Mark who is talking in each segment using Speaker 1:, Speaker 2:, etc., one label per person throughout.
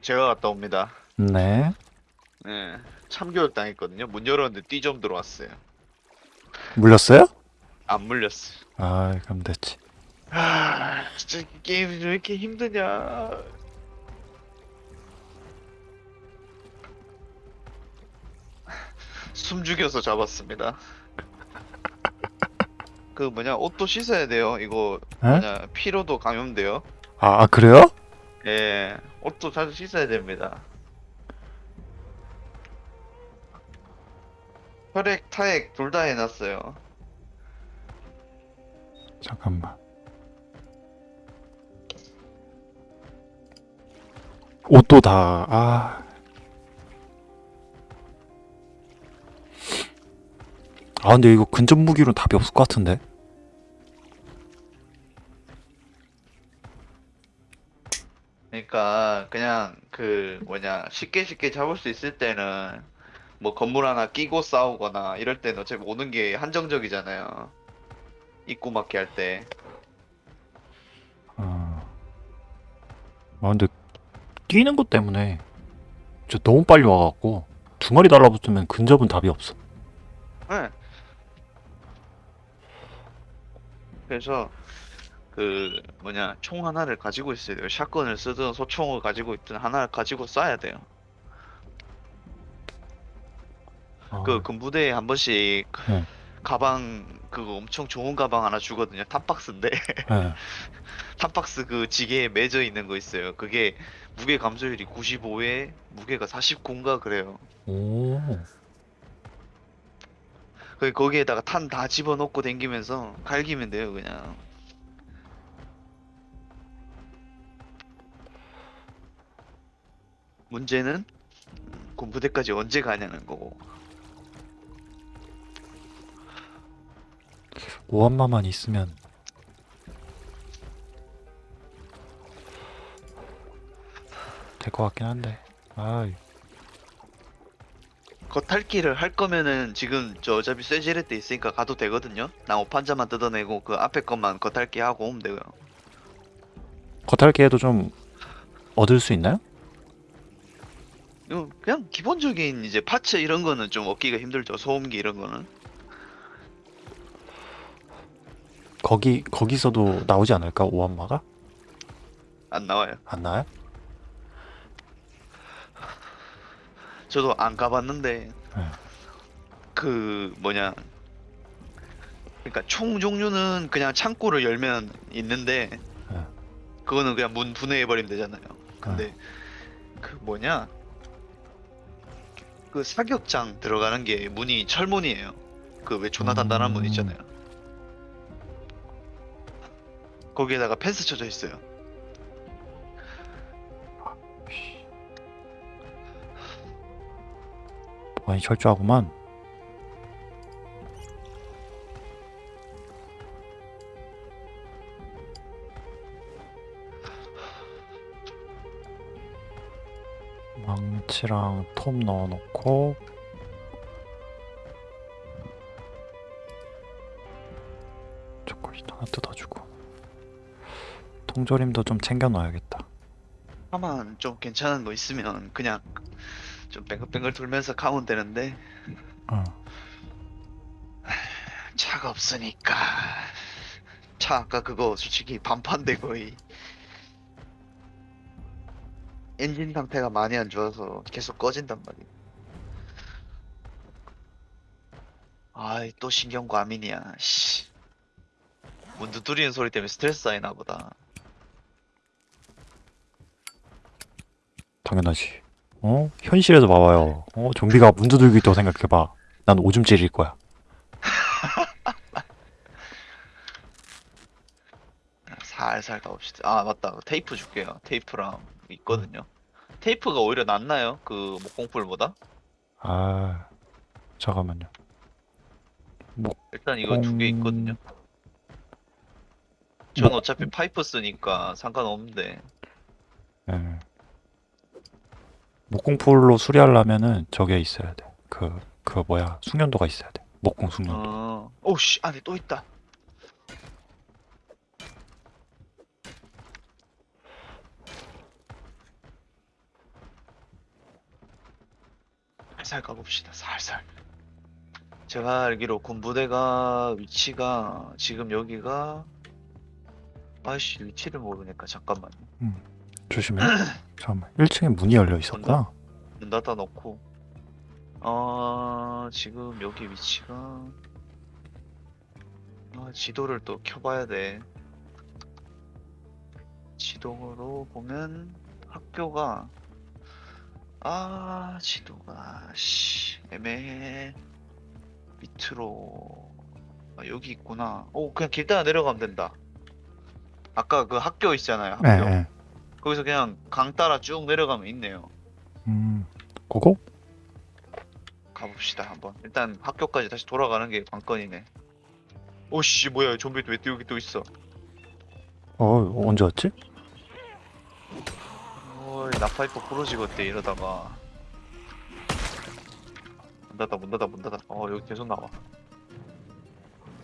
Speaker 1: 제가 갔다 옵니다.
Speaker 2: 네.
Speaker 1: 네, 참교육 당했거든요. 문 열었는데 띠 좀 들어왔어요.
Speaker 2: 물렸어요?
Speaker 1: 안 물렸어요.
Speaker 2: 아, 그럼 됐지.
Speaker 1: 아, 진짜 이 게임이 왜 이렇게 힘드냐. 숨 죽여서 잡았습니다. 그 뭐냐 옷도 씻어야 돼요. 이거
Speaker 2: 에?
Speaker 1: 뭐냐 피로도 감염돼요.
Speaker 2: 아, 아, 그래요?
Speaker 1: 예, 옷도 자주 씻어야 됩니다. 혈액, 타액 둘 다 해놨어요.
Speaker 2: 잠깐만. 옷도 다, 아. 아, 근데 이거 근접 무기로는 답이 없을 것 같은데?
Speaker 1: 그러니까 그냥 그 뭐냐 쉽게 쉽게 잡을 수 있을 때는 뭐 건물 하나 끼고 싸우거나 이럴 때는 어차피 오는 게 한정적이잖아요. 입구 막기 할 때.
Speaker 2: 아. 아, 근데 뛰는 것 때문에 저 너무 빨리 와갖고 두 마리 달라붙으면 근접은 답이 없어.
Speaker 1: 네. 그래서 그 뭐냐 총 하나를 가지고 있어야 돼요. 샷건을 쓰든 소총을 가지고 있든 하나를 가지고 쏴야 돼요.
Speaker 2: 아,
Speaker 1: 그 군부대에 한 번씩
Speaker 2: 네.
Speaker 1: 가방 그거 엄청 좋은 가방 하나 주거든요. 탑박스인데
Speaker 2: 네.
Speaker 1: 탑박스 그 지게에 매져 있는 거 있어요. 그게 무게 감소율이 95에 무게가 49인가 그래요.
Speaker 2: 오.
Speaker 1: 그 거기에다가 탄 다 집어넣고 댕기면서 갈기면 돼요, 그냥. 문제는 군부대까지 언제 가냐는 거고.
Speaker 2: 오한마만 있으면 될 것 같긴 한데. 아,
Speaker 1: 겉핥기를 할 거면은 지금 저 어차피 쇠지렛 때 있으니까 가도 되거든요. 나 오판자만 뜯어내고 그 앞에 것만 겉핥기 하고 오면 돼요.
Speaker 2: 겉핥기에도 좀 얻을 수 있나요?
Speaker 1: 이거 그냥 기본적인 이제 파츠 이런 거는 좀 얻기가 힘들죠. 소음기 이런 거는.
Speaker 2: 거기 거기서도 나오지 않을까 오한마가?
Speaker 1: 안 나와요.
Speaker 2: 안 나요?
Speaker 1: 저도 안 가봤는데
Speaker 2: 네.
Speaker 1: 그 뭐냐 그러니까 총 종류는 그냥 창고를 열면 있는데
Speaker 2: 네.
Speaker 1: 그거는 그냥 문 분해해 버리면 되잖아요. 근데 그 뭐냐 그 사격장 들어가는 게 문이 철문이에요. 그 왜 존나 단단한 문
Speaker 2: 음.
Speaker 1: 있잖아요. 거기에다가 펜스 쳐져 있어요.
Speaker 2: 많이 철저하구만. 망치랑 톱 넣어놓고 초콜릿 하나 뜯어주고 통조림도 좀 챙겨 넣어야겠다.
Speaker 1: 하만 좀 괜찮은 거 있으면 그냥 좀 뱅글뱅글 돌면서 가면 되는데
Speaker 2: 어.
Speaker 1: 차가 없으니까 차 아까 그거 솔직히 반판데 거의 엔진 상태가 많이 안 좋아서 계속 꺼진단 말이야 아이 또 신경 과민이야 씨. 문 두드리는 소리 때문에 스트레스 쌓이나 보다
Speaker 2: 당연하지. 어? 현실에서 봐봐요. 어? 좀비가 문 두들고 있다고 생각해봐. 난 오줌 찌릴 거야.
Speaker 1: 살살 가봅시다 아 맞다 테이프 줄게요 테이프랑 있거든요 테이프가 오히려 낫나요? 그 목공풀보다?
Speaker 2: 아, 잠깐만요.
Speaker 1: 일단 이거 두개
Speaker 2: 음.
Speaker 1: 있거든요. 전
Speaker 2: 뭐-
Speaker 1: 어차피 파이프 쓰니까 상관없는데
Speaker 2: 예. 목공풀로 수리하려면은 저게 있어야 돼. 그, 그 뭐야, 숙련도가 있어야 돼. 목공 숙련도.
Speaker 1: 어... 오씨 안에 또 있다 살살 가봅시다. 살살. 제가 알기로 군부대가 위치가 지금 여기가 아이씨 위치를 모르니까 잠깐만
Speaker 2: 조심해. 잠깐만. 1층에 문이 열려 있었구나.
Speaker 1: 문 닫아 놓고 어 지금 여기 위치가 아, 지도를 또 켜봐야 돼. 지도로 보면 학교가 아 지도가 씨 애매해 밑으로 아, 여기 있구나. 오 그냥 길 따라 내려가면 된다. 아까 그 학교 있잖아요. 학교.
Speaker 2: 네, 네.
Speaker 1: 거기서 그냥 강 따라 쭉 내려가면 있네요.
Speaker 2: 음, 고고?
Speaker 1: 가봅시다 한번. 일단 학교까지 다시 돌아가는 게 관건이네. 오씨 뭐야 좀비 왜 또 여기 또 있어?
Speaker 2: 어, 언제 왔지?
Speaker 1: 어이 나파이프 부러지겠대 이러다가. 문 닫아 문 닫아 문 닫아. 어 여기 계속 나와.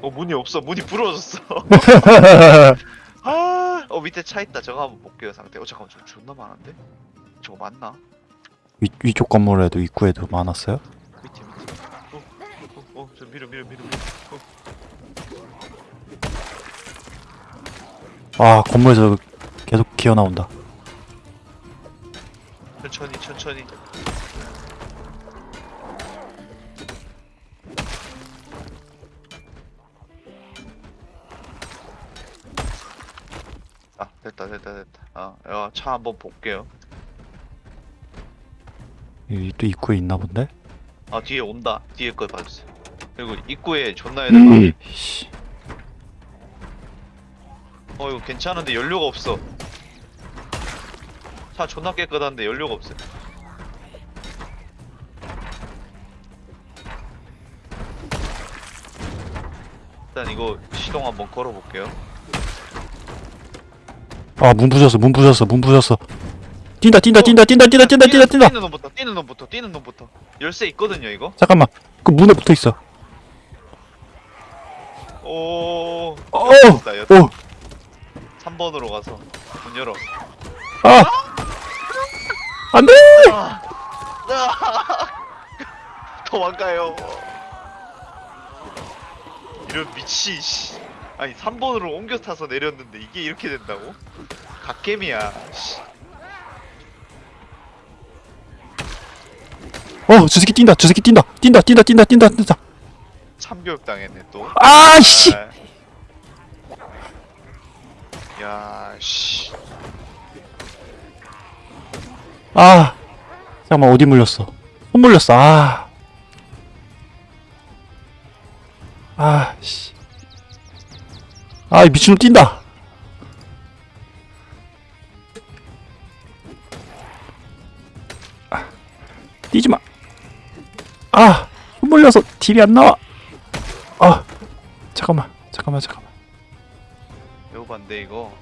Speaker 1: 어 문이 없어 문이 부러졌어. 아, 어 밑에 차 있다. 저거 한번 볼게요 상태. 어 잠깐만 저 존나 많은데? 저거 맞나?
Speaker 2: 위, 위쪽 건물에도 입구에도 많았어요?
Speaker 1: 밑에 밑에. 어, 어, 어, 저 밀어 밀어 밀어 밀어. 어,
Speaker 2: 아, 건물에서 계속 기어 나온다.
Speaker 1: 천천히 천천히. 아 됐다 됐다 됐다. 아, 야, 차 한번 볼게요.
Speaker 2: 여기 또 입구에 있나 본데?
Speaker 1: 아 뒤에 온다. 뒤에 거 봐주세요. 그리고 입구에 존나 애들.
Speaker 2: 씨.
Speaker 1: 어 이거 괜찮은데 연료가 없어. 차 존나 깨끗한데 연료가 없어. 일단 이거 시동 한번 걸어볼게요.
Speaker 2: 아, 문 부셨어, 문 부셨어, 문 부셨어. 뛴다, 뛴다, 뛴다, 뛴다, 뛴다, 뛴다, 뛴다, 뛴다.
Speaker 1: 뛰는 놈부터 뛰는 놈부터 뛰는 놈부터 열쇠 있거든요 이거.
Speaker 2: 잠깐만. 그 문에 붙어 있어.
Speaker 1: 오.
Speaker 2: 어. 오,
Speaker 1: 3번으로 가서 문 열어.
Speaker 2: 아! 안 돼!
Speaker 1: 아. 도망가요. 이런 미치. 씨. 아니 3번으로 옮겨 타서 내렸는데 이게 이렇게 된다고? 갓겜이야. 씨.
Speaker 2: 어, 저 새끼 뛴다, 저 새끼 뛴다, 뛴다, 뛴다, 뛴다, 뛴다, 뛴다.
Speaker 1: 참교육 당했네 또.
Speaker 2: 아, 씨!
Speaker 1: 아. 야, 씨.
Speaker 2: 아, 잠깐만, 어디 물렸어? 손 물렸어, 아. 아, 씨. 아, 이 미친놈 뛴다. 아, 뛰지 마. 아, 손 물려서 딜이 안 나와. 아, 잠깐만, 잠깐만, 잠깐만.
Speaker 1: 배우반데 이거.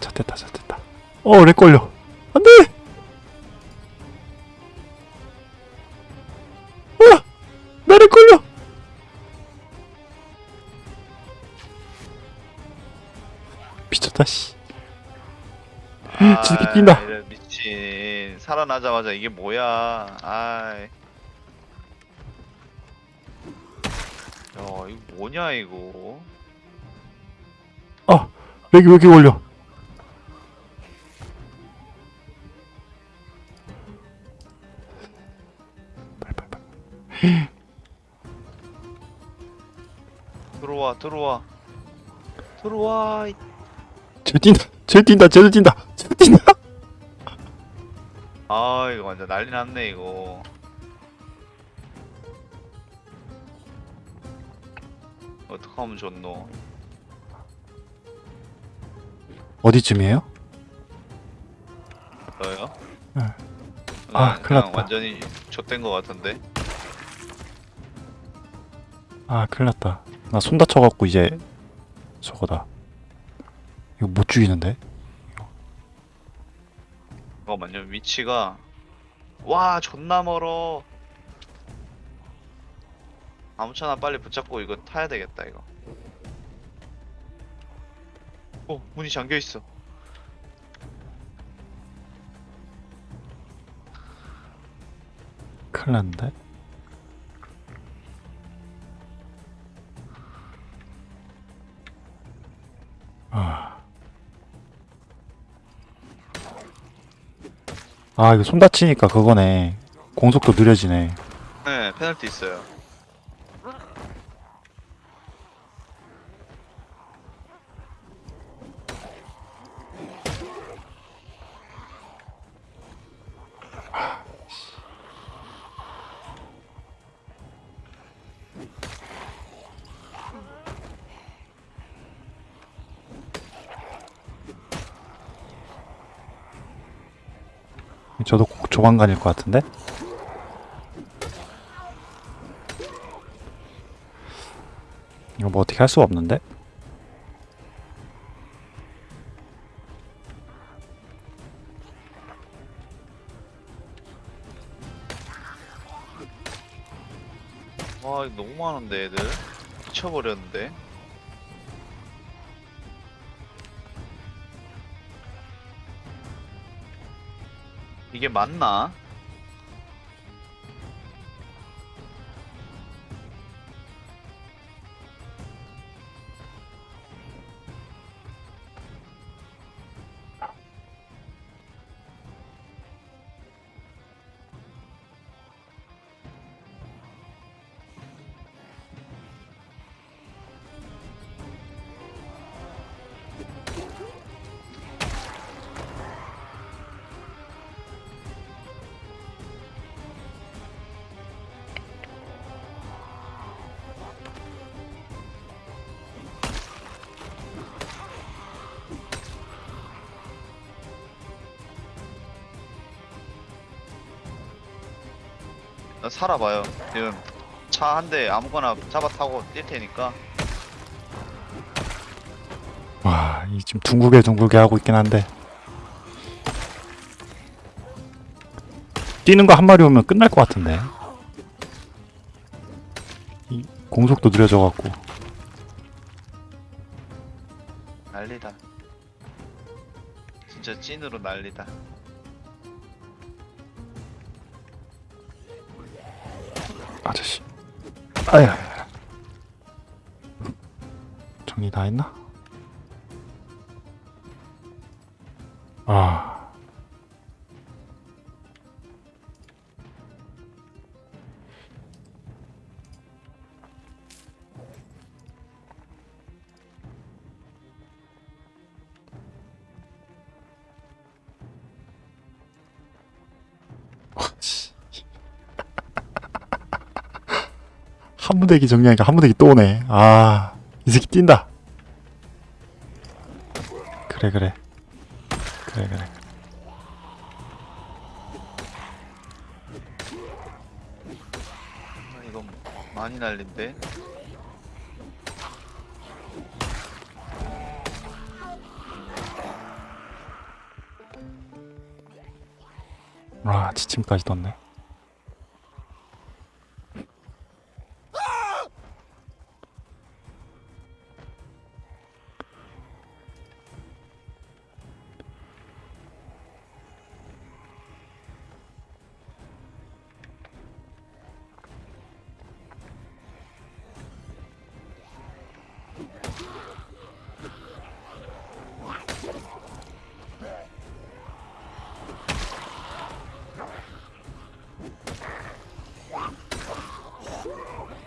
Speaker 2: 자, 됐다, 자, 됐다. 어, 렉 걸려. 안 돼! 아! 나렉 걸려! 미쳤다, 씨. 저 새끼 뛴다.
Speaker 1: 아, 이런 미친. 살아나자마자 이게 뭐야. 아이. 야, 이거 뭐냐, 이거.
Speaker 2: 아, 렉이 왜 이렇게 걸려?
Speaker 1: 들어와, 들어와.
Speaker 2: 쟤 뛴다, 쟤 뛴다, 쟤 뛴다, 쟤 뛴다!
Speaker 1: 아, 이거 완전 난리 났네, 이거. 어떡하면 좋노?
Speaker 2: 어디쯤이에요?
Speaker 1: 저요?
Speaker 2: 네.
Speaker 1: 그냥-
Speaker 2: 아, 큰일 났다.
Speaker 1: 완전히 좆된 것 같은데.
Speaker 2: 아, 큰일 났다. 나 손 다쳐갖고 이제 저거다. 이거 못 죽이는데?
Speaker 1: 잠깐만요, 위치가 와 존나 멀어. 아무차나 빨리 붙잡고 이거 타야 되겠다 이거. 어 문이 잠겨 있어.
Speaker 2: 큰일 났는데? 아, 이거 손 다치니까 그거네. 공속도 느려지네.
Speaker 1: 네, 페널티 있어요.
Speaker 2: 조만간일 것 같은데? 이거 뭐 어떻게 할 수가 없는데?
Speaker 1: 와, 이거 너무 많은데, 애들. 미쳐버렸는데. 이게 맞나? 나 살아봐요. 지금 차 한 대 아무거나 잡아 타고 뛸 테니까.
Speaker 2: 와, 이 지금 둥글게 둥글게 하고 있긴 한데. 뛰는 거 한 마리 오면 끝날 것 같은데. 이 공속도 느려져 갖고.
Speaker 1: 난리다. 진짜 찐으로 난리다.
Speaker 2: 아저씨. 아야. 정리 다 했나? 무대기 정리하니까 한 무대기 또 오네. 아, 이 새끼 뛴다. 그래, 그래. 그래, 그래.
Speaker 1: 아, 이건 많이 날린데.
Speaker 2: 아, 지침까지 떴네.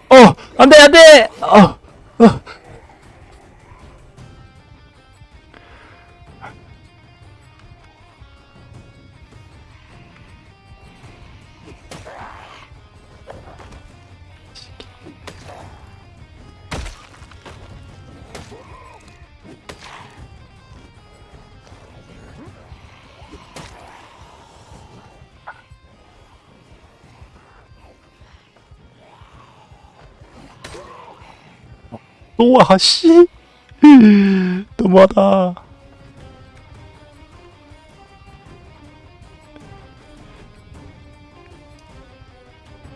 Speaker 2: 어! 안 돼, 안 돼! 어! 어. 또 와, 씨! 너무하다.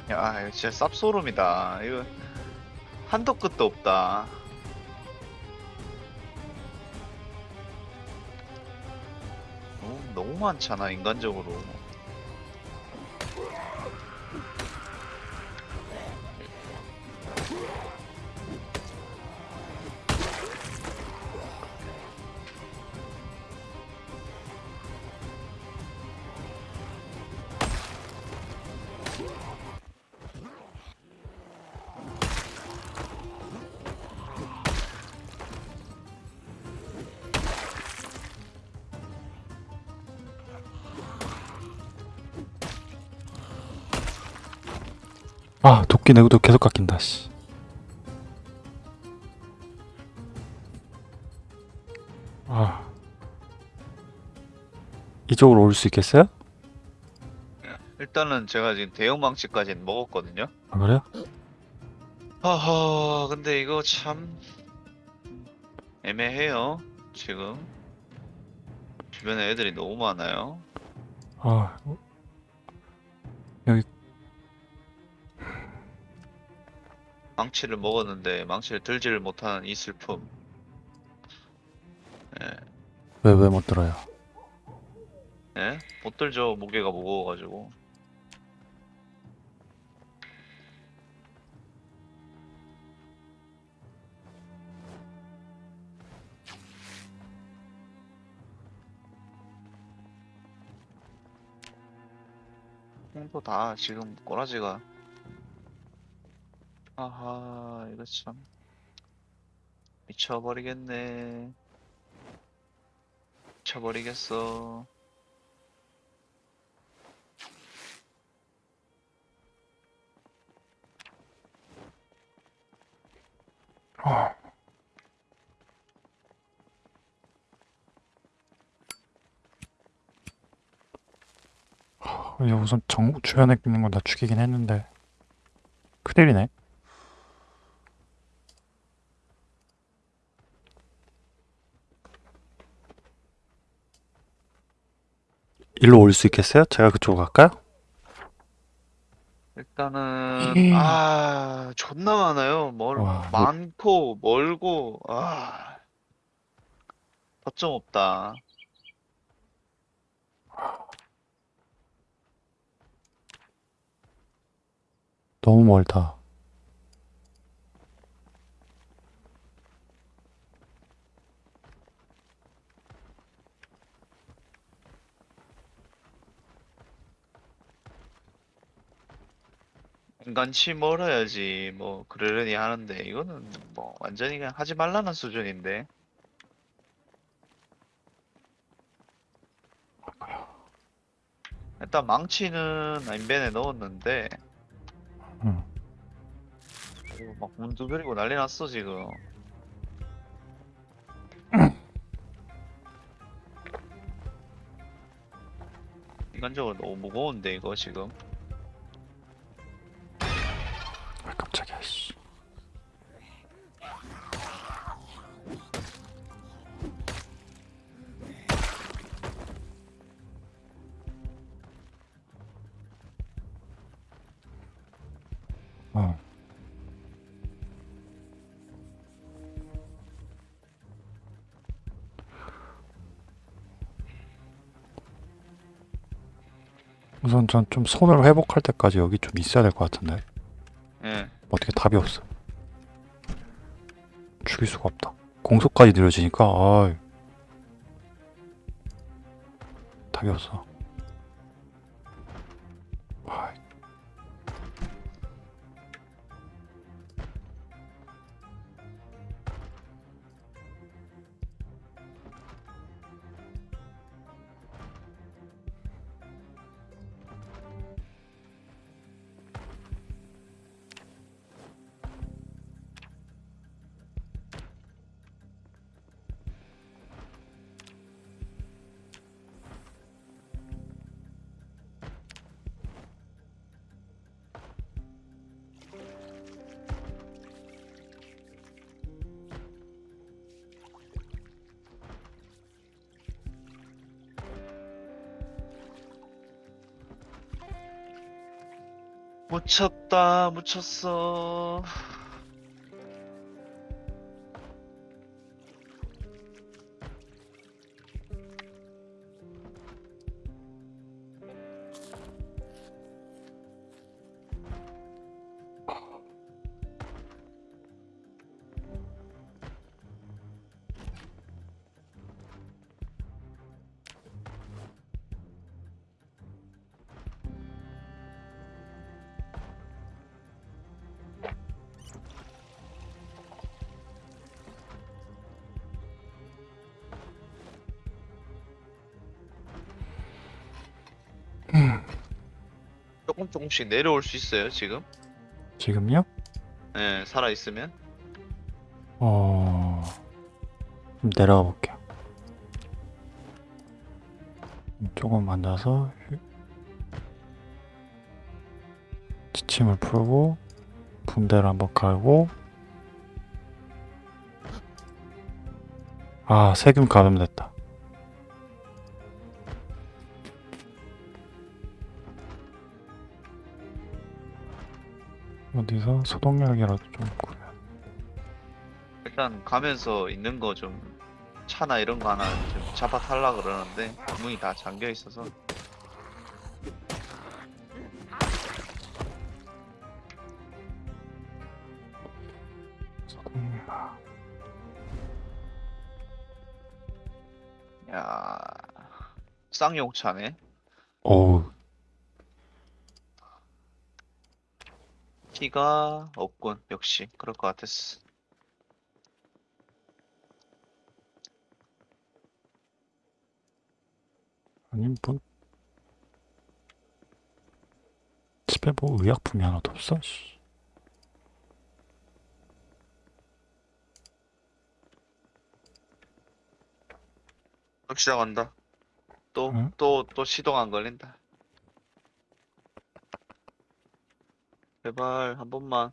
Speaker 1: 야, 이거 진짜 쌉소름이다. 이거 한도 끝도 없다. 너무, 너무 많잖아, 인간적으로.
Speaker 2: 아 도끼 내구도 계속 깎인다 씨. 아 이쪽으로 올 수 있겠어요?
Speaker 1: 일단은 제가 지금 대형 망치까지는 먹었거든요.
Speaker 2: 아 그래요?
Speaker 1: 허허, 근데 이거 참 애매해요. 지금 주변에 애들이 너무 많아요.
Speaker 2: 아
Speaker 1: 망치를 먹었는데 망치를 들지를 못하는 이 슬픔. 예,
Speaker 2: 왜왜 못 들어요?
Speaker 1: 예? 못 들죠. 무게가 무거워가지고. 홍도 다 지금 꼬라지가. 아하, 이거 참. 미쳐버리겠네. 미쳐버리겠어.
Speaker 2: 아. 우선 정 주변에 있는 건 다 죽이긴 했는데 큰일이네. 일로 올 수 있겠어요? 제가 그쪽으로 갈까요?
Speaker 1: 일단은
Speaker 2: 음.
Speaker 1: 아 존나 많아요. 멀
Speaker 2: 와, 뭐-
Speaker 1: 많고 멀고 아 거점 없다.
Speaker 2: 너무 멀다.
Speaker 1: 간치 멀어야지 뭐 그러려니 하는데 이거는 뭐 완전히 그냥 하지 말라는 수준인데. 일단 망치는 인벤에 넣었는데
Speaker 2: 응.
Speaker 1: 이거 막 문두드리고 난리 났어 지금. 인간적으로 너무 무거운데 이거 지금.
Speaker 2: 우선 전 좀 손을 회복할 때까지 여기 좀 있어야 될 것 같은데.
Speaker 1: 예.
Speaker 2: 어떻게 답이 없어. 죽일 수가 없다. 공속까지 느려지니까 아 답이 없어.
Speaker 1: 묻혔다, 묻혔어. 조금 조금씩 내려올 수 있어요, 지금?
Speaker 2: 지금요?
Speaker 1: 예, 살아 있으면
Speaker 2: 어... 좀 내려가 볼게요. 조금 앉아서 휴- 지침을 풀고 분대를 한번 갈고 아 세균 감염됐다. 어디서 소독약이라도 좀 구해.
Speaker 1: 일단 가면서 있는 거 좀 차나 이런 거 하나 좀 잡아 탈라 그러는데 문이 다 잠겨 있어서
Speaker 2: 소독약.
Speaker 1: 야 쌍용차네
Speaker 2: 어우
Speaker 1: 키가 없군. 역시 그럴 것 같았어.
Speaker 2: 아니 뭐 집에 뭐 의약품이 하나도 없어? 씨.
Speaker 1: 또 시작한다. 또
Speaker 2: 응?
Speaker 1: 또또 시동 안 걸린다 제발 한 번만.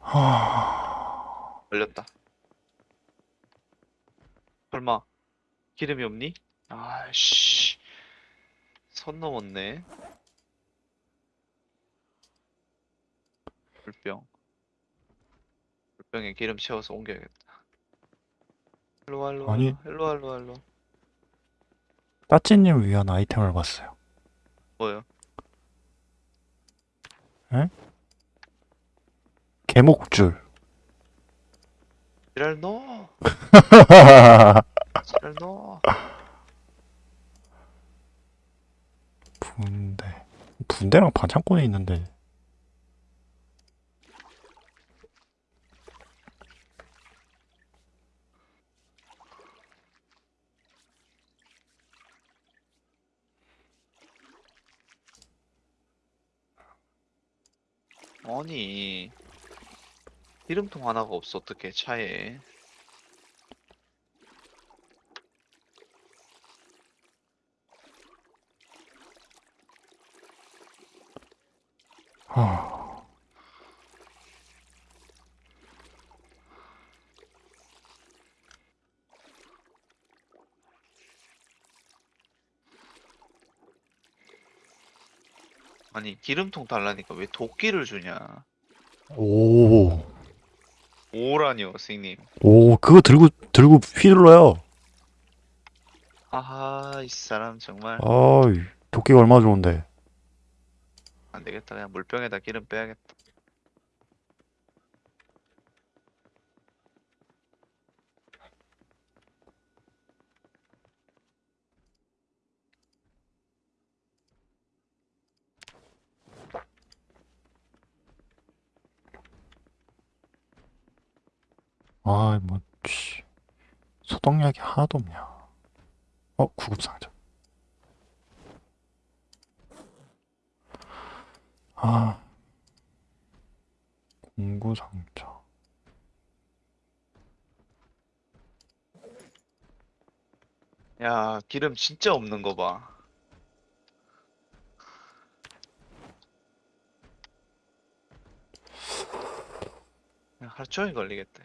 Speaker 2: 하...
Speaker 1: 걸렸다. 설마 기름이 없니? 아씨. 선 넘었네. 물병. 물병에 기름 채워서 옮겨야겠다 일로와 일로와.
Speaker 2: 아니.
Speaker 1: 일로와 일로와 일로와.
Speaker 2: 따찌님 위한 아이템을 봤어요.
Speaker 1: 뭐요?
Speaker 2: 개목줄.
Speaker 1: 지랄 넣어. 지랄 넣어.
Speaker 2: 분대. 분대랑 반창고에 있는데
Speaker 1: 아니 기름통 하나가 없어. 어떻게 차에.
Speaker 2: 하...
Speaker 1: 아니 기름통 달라니까 왜 도끼를 주냐?
Speaker 2: 오,
Speaker 1: 오라니요 선생님.
Speaker 2: 오, 그거 들고 들고 휘둘러요.
Speaker 1: 아하 이 사람 정말.
Speaker 2: 아이, 도끼가 얼마나 좋은데.
Speaker 1: 안 되겠다. 그냥 물병에다 기름 빼야겠다
Speaker 2: 아, 뭐, 씨. 소독약이 하나도 없냐. 어, 구급상자. 아, 공구상자.
Speaker 1: 야 기름 진짜 없는 거 봐 하루 종일 걸리겠다